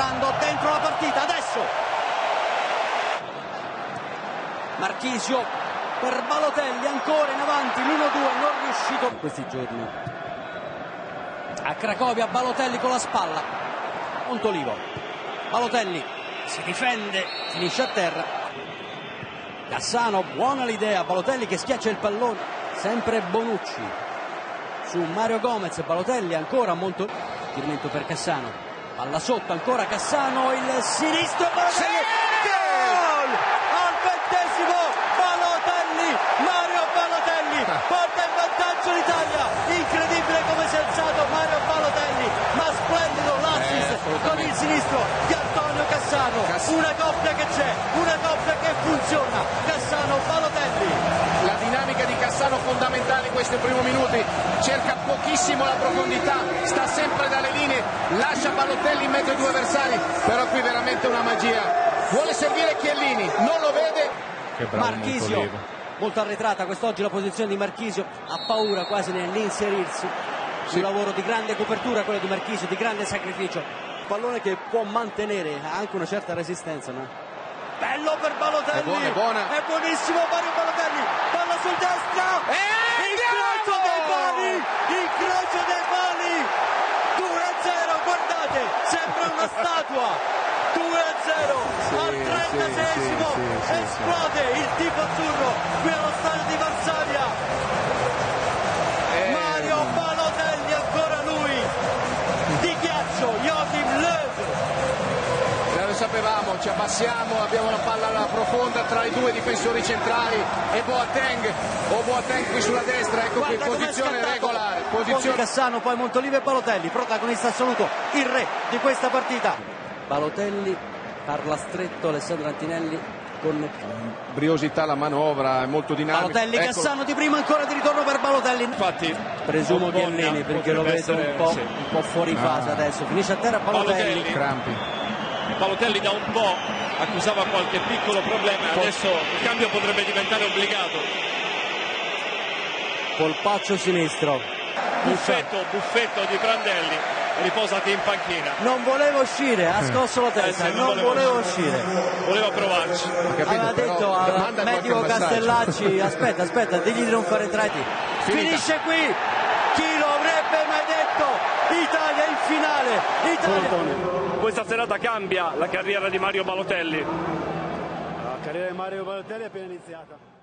Rando dentro la partita, adesso! Marchisio per Balotelli, ancora in avanti, l'1-2, non riuscito in questi giorni. A Cracovia Balotelli con la spalla, Montolivo, Balotelli si difende, finisce a terra. Cassano, buona l'idea, Balotelli che schiaccia il pallone, sempre Bonucci. Su Mario Gomez, Balotelli ancora molto... Tirmento per Cassano, palla sotto ancora Cassano il sinistro Balotelli gol! Al ventesimo Balotelli Mario Balotelli porta in vantaggio l'Italia! Incredibile come si è alzato Mario Balotelli ma splendido l'assist con il sinistro di Antonio Cassano. Una coppia che c'è una coppia che funziona. Cassano questi primi minuti, cerca pochissimo la profondità, sta sempre dalle linee, lascia Balotelli in mezzo ai due avversari, però qui veramente una magia. Vuole servire Chiellini, non lo vede, Che bravo Marchisio Montolivo. molto arretrata quest'oggi la posizione di Marchisio ha paura quasi nell'inserirsi un lavoro di grande copertura quello di Marchisio di grande sacrificio pallone che può mantenere ha anche una certa resistenza no? bello per Balotelli È buona, è buona. è buonissimo Mario Balotelli palla sul destra incrocio sembra una statua. 2-0 al 36esimo sì, sì, sì, esplode il tifo azzurro qui allo stadio di Varsavia sapevamo, ci abbassiamo, abbiamo la palla alla profonda tra i due difensori centrali e Boateng, o Boateng qui sulla destra, ecco qui, Guarda com'è posizione regolare, Posizione Cassano, poi Montolivo e Balotelli, protagonista assoluto, il re di questa partita. Balotelli parla stretto Alessandro Antinelli con briosità la manovra, è molto dinamica. Balotelli, Ecco, Cassano di prima ancora di ritorno per Balotelli. Infatti, Presumo Bologna Chiellini perché lo vedo un po', sì. un po' fuori fase adesso. Finisce a terra Balotelli. Balotelli. crampi. Balotelli da un po' accusava qualche piccolo problema, adesso il cambio potrebbe diventare obbligato. Polpaccio sinistro. Buffetto, buffetto di Prandelli, riposati in panchina. Non volevo uscire, ha scosso la testa, Eh sì, non volevo uscire. Voleva provarci. capito, Aveva però detto al medico. Castellacci, aspetta, aspetta, digli di non fare entrati. Finisce qui, chi lo avrebbe mai detto? Italia finale, Italia. Questa serata cambia la carriera di Mario Balotelli. La carriera di Mario Balotelli è appena iniziata.